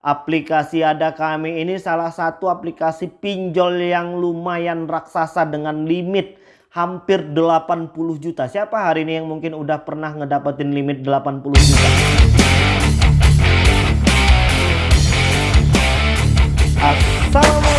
Aplikasi Ada Kami ini salah satu aplikasi pinjol yang lumayan raksasa dengan limit hampir 80 juta. Siapa hari ini yang mungkin udah pernah ngedapetin limit 80 juta? Assalamualaikum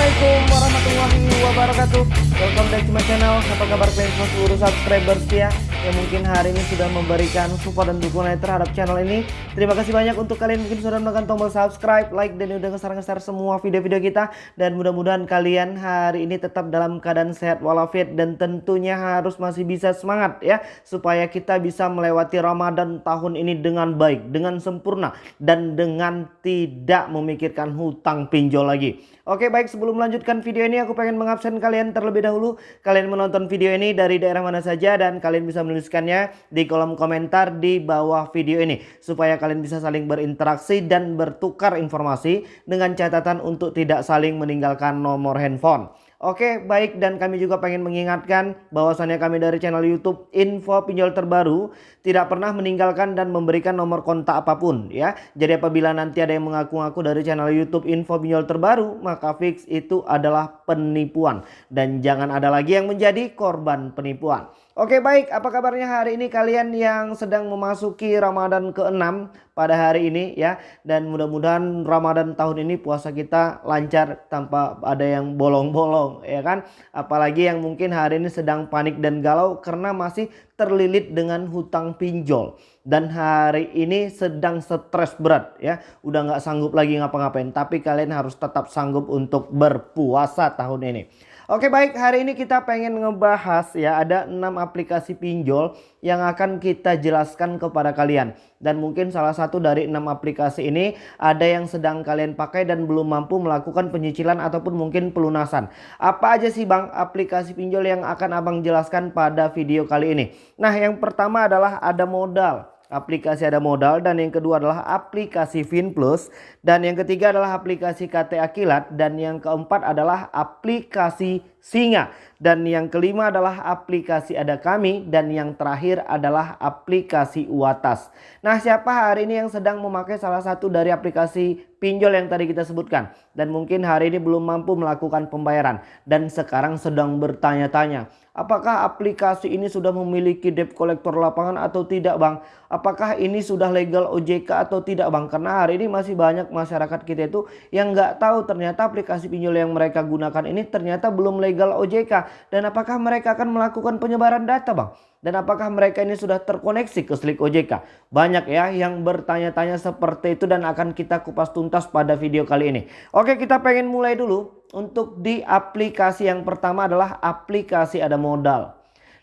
wabarakatuh Welcome back to my channel Apa kabar kalian semua seluruh subscribers ya yang mungkin hari ini sudah memberikan support dan dukungan terhadap channel ini. Terima kasih banyak untuk kalian mungkin sudah menekan tombol subscribe, like, dan udah ngeser-ngeser semua video-video kita. Dan mudah-mudahan kalian hari ini tetap dalam keadaan sehat walafiat dan tentunya harus masih bisa semangat ya. Supaya kita bisa melewati Ramadan tahun ini dengan baik, dengan sempurna, dan dengan tidak memikirkan hutang pinjol lagi. Oke baik sebelum melanjutkan video ini aku pengen mengabsen kalian terlebih dahulu. Kalian menonton video ini dari daerah mana saja dan kalian bisa menuliskannya di kolom komentar di bawah video ini supaya kalian bisa saling berinteraksi dan bertukar informasi dengan catatan untuk tidak saling meninggalkan nomor handphone. Oke baik dan kami juga pengen mengingatkan bahwasannya kami dari channel YouTube info pinjol terbaru tidak pernah meninggalkan dan memberikan nomor kontak apa pun ya. Jadi apabila nanti ada yang mengaku-ngaku dari channel YouTube info pinjol terbaru maka fix itu adalah penipuan dan jangan ada lagi yang menjadi korban penipuan. Oke baik. Apa kabarnya hari ini kalian yang sedang memasuki Ramadan ke-6 pada hari ini ya? Dan mudah-mudahan Ramadan tahun ini puasa kita lancar tanpa ada yang bolong-bolong ya kan? Apalagi yang mungkin hari ini sedang panik dan galau karena masih terlilit dengan hutang pinjol. Dan hari ini sedang stres berat ya? Udah nggak sanggup lagi ngapa-ngapain tapi kalian harus tetap sanggup untuk berpuasa tahun ini Oke baik hari ini kita pengen ngebahas ya ada 6 aplikasi pinjol yang akan kita jelaskan kepada kalian. Dan mungkin salah satu dari 6 aplikasi ini ada yang sedang kalian pakai dan belum mampu melakukan penyicilan ataupun mungkin pelunasan. Apa aja sih bang aplikasi pinjol yang akan abang jelaskan pada video kali ini. Nah yang pertama adalah ada modal aplikasi ada modal dan yang kedua adalah aplikasi FinPlus. Dan yang ketiga adalah aplikasi KT Akilat. Dan yang keempat adalah aplikasi Singa dan yang kelima adalah aplikasi ada kami dan yang terakhir adalah aplikasi Uatas. Nah, siapa hari ini yang sedang memakai salah satu dari aplikasi pinjol yang tadi kita sebutkan dan mungkin hari ini belum mampu melakukan pembayaran dan sekarang sedang bertanya-tanya Apakah aplikasi ini sudah memiliki debt collector lapangan atau tidak bang? Apakah ini sudah legal OJK atau tidak bang? Karena hari ini masih banyak masyarakat kita itu yang nggak tahu ternyata aplikasi pinjol yang mereka gunakan ini ternyata belum legal OJK. Dan apakah mereka akan melakukan penyebaran data bang? Dan apakah mereka ini sudah terkoneksi ke Slik OJK? Banyak ya yang bertanya-tanya seperti itu dan akan kita kupas tuntas pada video kali ini. Oke kita pengen mulai dulu untuk di aplikasi yang pertama adalah aplikasi ada modal.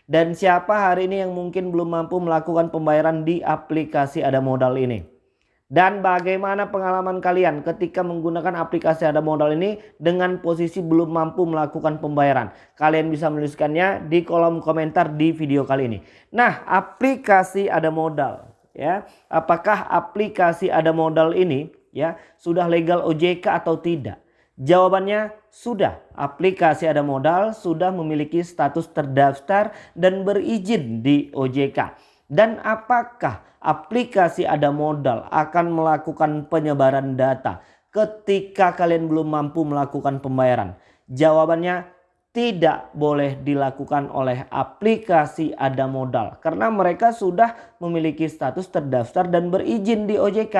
Dan siapa hari ini yang mungkin belum mampu melakukan pembayaran di aplikasi ada modal ini? Dan bagaimana pengalaman kalian ketika menggunakan aplikasi ada modal ini dengan posisi belum mampu melakukan pembayaran? Kalian bisa menuliskannya di kolom komentar di video kali ini. Nah, aplikasi ada modal ya. Apakah aplikasi ada modal ini ya sudah legal OJK atau tidak? Jawabannya sudah. Aplikasi ada modal sudah memiliki status terdaftar dan berizin di OJK. Dan apakah aplikasi ada modal akan melakukan penyebaran data ketika kalian belum mampu melakukan pembayaran? Jawabannya tidak boleh dilakukan oleh aplikasi ada modal karena mereka sudah memiliki status terdaftar dan berizin di OJK.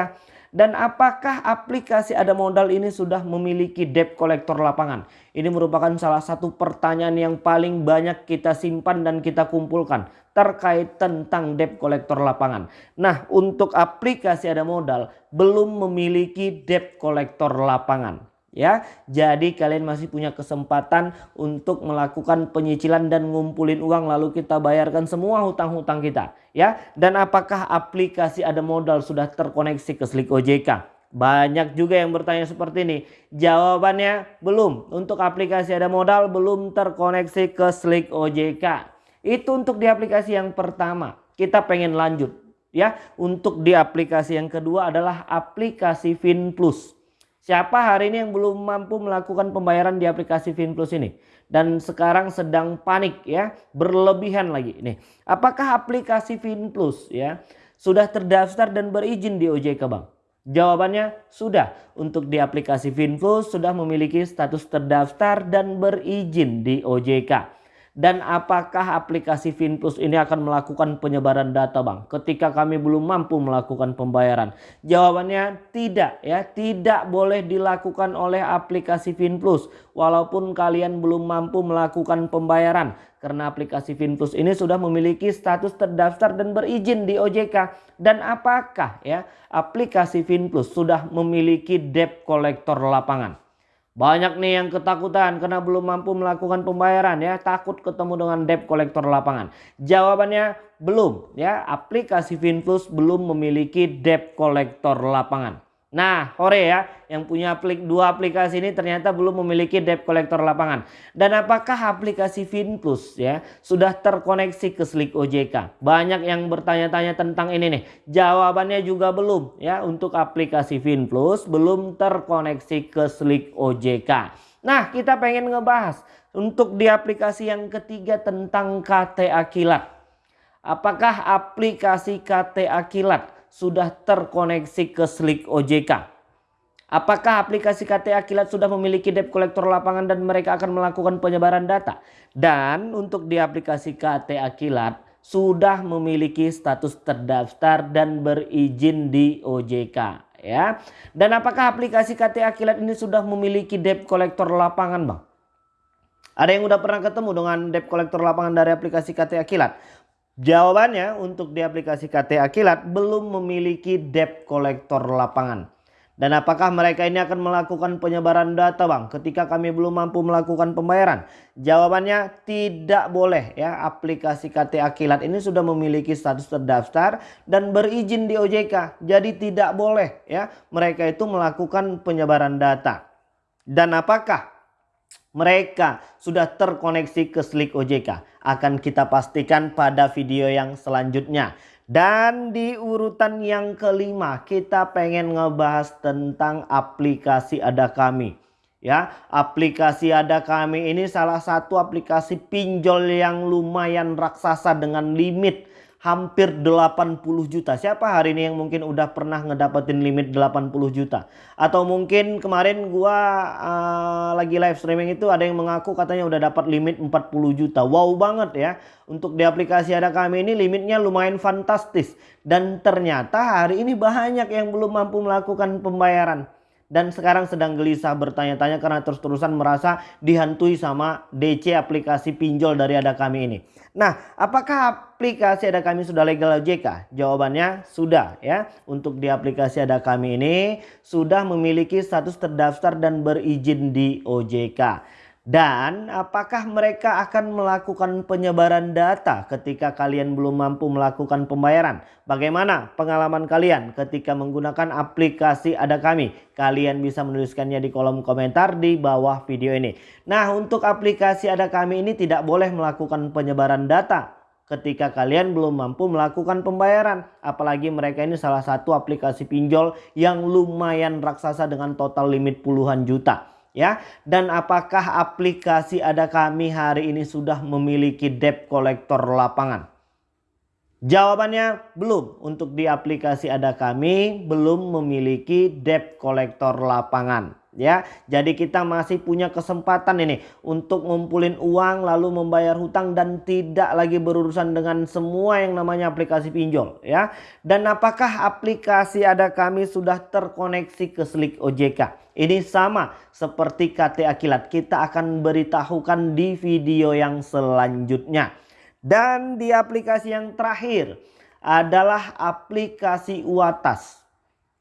Dan apakah aplikasi ada modal ini sudah memiliki debt collector lapangan? Ini merupakan salah satu pertanyaan yang paling banyak kita simpan dan kita kumpulkan terkait tentang debt collector lapangan. Nah untuk aplikasi ada modal belum memiliki debt collector lapangan ya. Jadi kalian masih punya kesempatan untuk melakukan penyicilan dan ngumpulin uang lalu kita bayarkan semua hutang-hutang kita ya. Dan apakah aplikasi ada modal sudah terkoneksi ke Slik OJK? Banyak juga yang bertanya seperti ini. Jawabannya belum. Untuk aplikasi ada modal belum terkoneksi ke Slik OJK. Itu untuk di aplikasi yang pertama. Kita pengen lanjut ya. Untuk di aplikasi yang kedua adalah aplikasi FinPlus. Siapa hari ini yang belum mampu melakukan pembayaran di aplikasi FinPlus ini? Dan sekarang sedang panik ya, berlebihan lagi. Nih, apakah aplikasi FinPlus ya sudah terdaftar dan berizin di OJK Bang? Jawabannya sudah. Untuk di aplikasi Finflux sudah memiliki status terdaftar dan berizin di OJK. Dan apakah aplikasi Finplus ini akan melakukan penyebaran data Bang ketika kami belum mampu melakukan pembayaran? Jawabannya tidak ya, tidak boleh dilakukan oleh aplikasi Finplus walaupun kalian belum mampu melakukan pembayaran karena aplikasi Finplus ini sudah memiliki status terdaftar dan berizin di OJK. Dan apakah ya aplikasi Finplus sudah memiliki debt collector lapangan? Banyak nih yang ketakutan karena belum mampu melakukan pembayaran ya, takut ketemu dengan debt collector lapangan. Jawabannya belum ya, aplikasi Finplus belum memiliki debt collector lapangan. Nah, Hore ya, yang punya aplik dua aplikasi ini ternyata belum memiliki debt collector lapangan. Dan apakah aplikasi Finplus ya sudah terkoneksi ke Slick OJK? Banyak yang bertanya-tanya tentang ini nih. Jawabannya juga belum ya untuk aplikasi Finplus belum terkoneksi ke Slick OJK. Nah, kita pengen ngebahas untuk di aplikasi yang ketiga tentang KTA Kilat. Apakah aplikasi KTA Kilat sudah terkoneksi ke Slick OJK. Apakah aplikasi KTA Kilat sudah memiliki debt collector lapangan dan mereka akan melakukan penyebaran data? Dan untuk di aplikasi KTA Kilat sudah memiliki status terdaftar dan berizin di OJK ya. Dan apakah aplikasi KTA Kilat ini sudah memiliki debt collector lapangan, Bang? Ada yang udah pernah ketemu dengan debt collector lapangan dari aplikasi KTA Kilat? Jawabannya untuk di aplikasi KTA Kilat belum memiliki debt collector lapangan. Dan apakah mereka ini akan melakukan penyebaran data bang ketika kami belum mampu melakukan pembayaran? Jawabannya tidak boleh ya aplikasi KTA Kilat ini sudah memiliki status terdaftar dan berizin di OJK. Jadi tidak boleh ya mereka itu melakukan penyebaran data. Dan apakah mereka sudah terkoneksi ke Slick OJK. Akan kita pastikan pada video yang selanjutnya. Dan di urutan yang kelima kita pengen ngebahas tentang aplikasi Ada Kami. Ya, aplikasi Ada Kami ini salah satu aplikasi pinjol yang lumayan raksasa dengan limit hampir 80 juta. Siapa hari ini yang mungkin udah pernah ngedapetin limit 80 juta? Atau mungkin kemarin gua uh, lagi live streaming itu ada yang mengaku katanya udah dapat limit 40 juta. Wow banget ya. Untuk di aplikasi ada kami ini limitnya lumayan fantastis. Dan ternyata hari ini banyak yang belum mampu melakukan pembayaran dan sekarang sedang gelisah bertanya-tanya karena terus-terusan merasa dihantui sama DC aplikasi pinjol dari ada kami ini. Nah, apakah aplikasi ada kami sudah legal OJK? Jawabannya sudah ya. Untuk di aplikasi ada kami ini sudah memiliki status terdaftar dan berizin di OJK. Dan apakah mereka akan melakukan penyebaran data ketika kalian belum mampu melakukan pembayaran? Bagaimana pengalaman kalian ketika menggunakan aplikasi Ada Kami? Kalian bisa menuliskannya di kolom komentar di bawah video ini. Nah untuk aplikasi Ada Kami ini tidak boleh melakukan penyebaran data ketika kalian belum mampu melakukan pembayaran. Apalagi mereka ini salah satu aplikasi pinjol yang lumayan raksasa dengan total limit puluhan juta ya. Dan apakah aplikasi ada kami hari ini sudah memiliki debt collector lapangan? Jawabannya belum. Untuk di aplikasi ada kami belum memiliki debt collector lapangan ya. Jadi kita masih punya kesempatan ini untuk ngumpulin uang lalu membayar hutang dan tidak lagi berurusan dengan semua yang namanya aplikasi pinjol ya. Dan apakah aplikasi ada kami sudah terkoneksi ke Slick OJK? Ini sama seperti KTA Kilat. Kita akan beritahukan di video yang selanjutnya. Dan di aplikasi yang terakhir adalah aplikasi Uatas.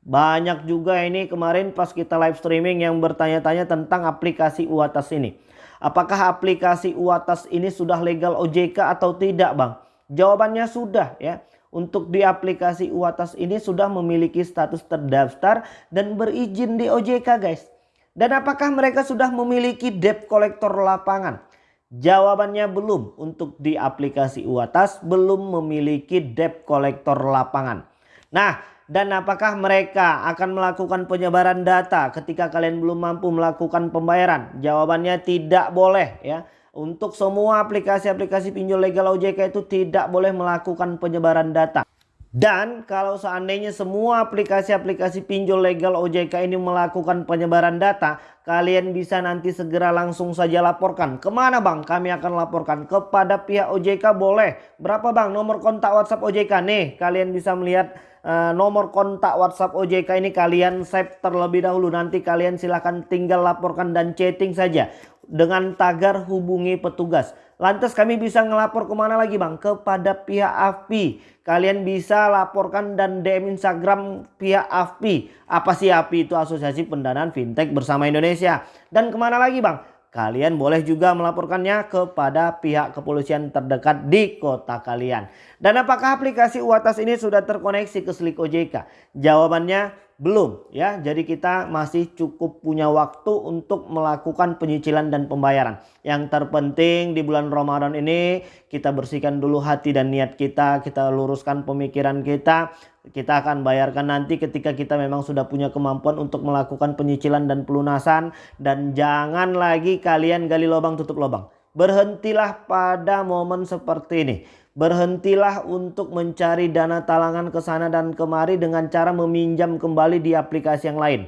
Banyak juga ini kemarin pas kita live streaming yang bertanya-tanya tentang aplikasi Uatas ini. Apakah aplikasi Uatas ini sudah legal OJK atau tidak bang? Jawabannya sudah ya. Untuk di aplikasi Uatas ini sudah memiliki status terdaftar dan berizin di OJK guys. Dan apakah mereka sudah memiliki debt collector lapangan? Jawabannya belum. Untuk di aplikasi Uatas belum memiliki debt collector lapangan. Nah dan apakah mereka akan melakukan penyebaran data ketika kalian belum mampu melakukan pembayaran? Jawabannya tidak boleh ya. Untuk semua aplikasi-aplikasi pinjol legal OJK itu tidak boleh melakukan penyebaran data. Dan kalau seandainya semua aplikasi-aplikasi pinjol legal OJK ini melakukan penyebaran data, kalian bisa nanti segera langsung saja laporkan. Ke mana bang? Kami akan laporkan kepada pihak OJK boleh. Berapa bang nomor kontak WhatsApp OJK? Nih kalian bisa melihat uh, nomor kontak WhatsApp OJK ini kalian save terlebih dahulu. Nanti kalian silahkan tinggal laporkan dan chatting saja dengan tagar hubungi petugas. Lantas kami bisa ngelapor ke mana lagi bang? Kepada pihak AFPI. Kalian bisa laporkan dan DM Instagram pihak AFPI. Apa sih AFPI itu Asosiasi Pendanaan Fintech Bersama Indonesia. Dan ke mana lagi bang? Kalian boleh juga melaporkannya kepada pihak kepolisian terdekat di kota kalian. Dan apakah aplikasi UATAS ini sudah terkoneksi ke Slik OJK? Jawabannya belum ya. Jadi kita masih cukup punya waktu untuk melakukan penyicilan dan pembayaran. Yang terpenting di bulan Ramadan ini kita bersihkan dulu hati dan niat kita, kita luruskan pemikiran kita. Kita akan bayarkan nanti ketika kita memang sudah punya kemampuan untuk melakukan penyicilan dan pelunasan dan jangan lagi kalian gali lubang tutup lubang. Berhentilah pada momen seperti ini. Berhentilah untuk mencari dana talangan ke sana dan kemari dengan cara meminjam kembali di aplikasi yang lain.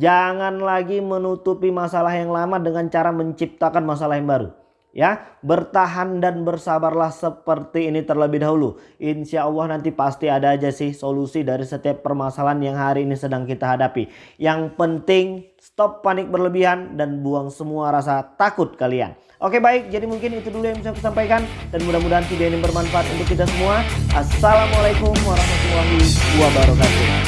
Jangan lagi menutupi masalah yang lama dengan cara menciptakan masalah yang baru. Ya, bertahan dan bersabarlah seperti ini terlebih dahulu. Insya Allah nanti pasti ada aja sih solusi dari setiap permasalahan yang hari ini sedang kita hadapi. Yang penting stop panik berlebihan dan buang semua rasa takut kalian. Oke baik, jadi mungkin itu dulu yang bisa aku sampaikan dan mudah-mudahan video ini bermanfaat untuk kita semua. Assalamualaikum warahmatullahi wabarakatuh.